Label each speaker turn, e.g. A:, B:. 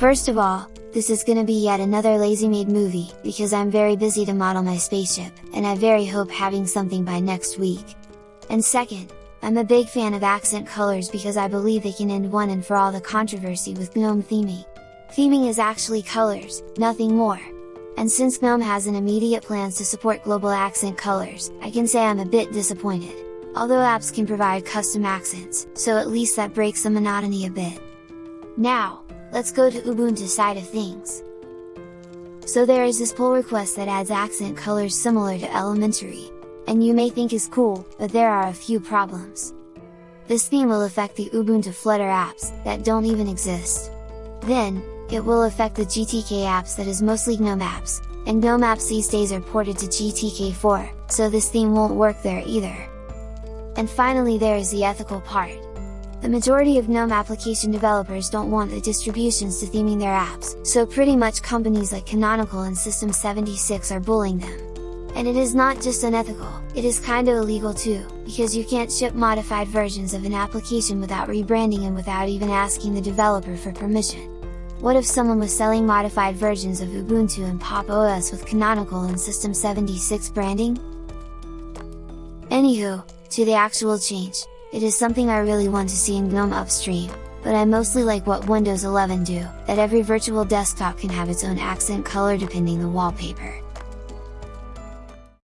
A: First of all, this is gonna be yet another lazy made movie, because I'm very busy to model my spaceship, and I very hope having something by next week. And second, I'm a big fan of accent colors because I believe they can end one and for all the controversy with GNOME theming. Theming is actually colors, nothing more. And since GNOME has an immediate plans to support global accent colors, I can say I'm a bit disappointed. Although apps can provide custom accents, so at least that breaks the monotony a bit. Now, let's go to Ubuntu side of things. So there is this pull request that adds accent colors similar to elementary, and you may think is cool, but there are a few problems. This theme will affect the Ubuntu Flutter apps, that don't even exist. Then, it will affect the GTK apps that is mostly GNOME apps, and GNOME apps these days are ported to GTK4, so this theme won't work there either. And finally there is the ethical part. The majority of GNOME application developers don't want the distributions to theming their apps, so pretty much companies like Canonical and System76 are bullying them. And it is not just unethical, it is kinda illegal too, because you can't ship modified versions of an application without rebranding and without even asking the developer for permission. What if someone was selling modified versions of Ubuntu and Pop! OS with Canonical and System76 branding? Anywho, to the actual change, it is something I really want to see in GNOME upstream, but I mostly like what Windows 11 do, that every virtual desktop can have its own accent color depending the wallpaper.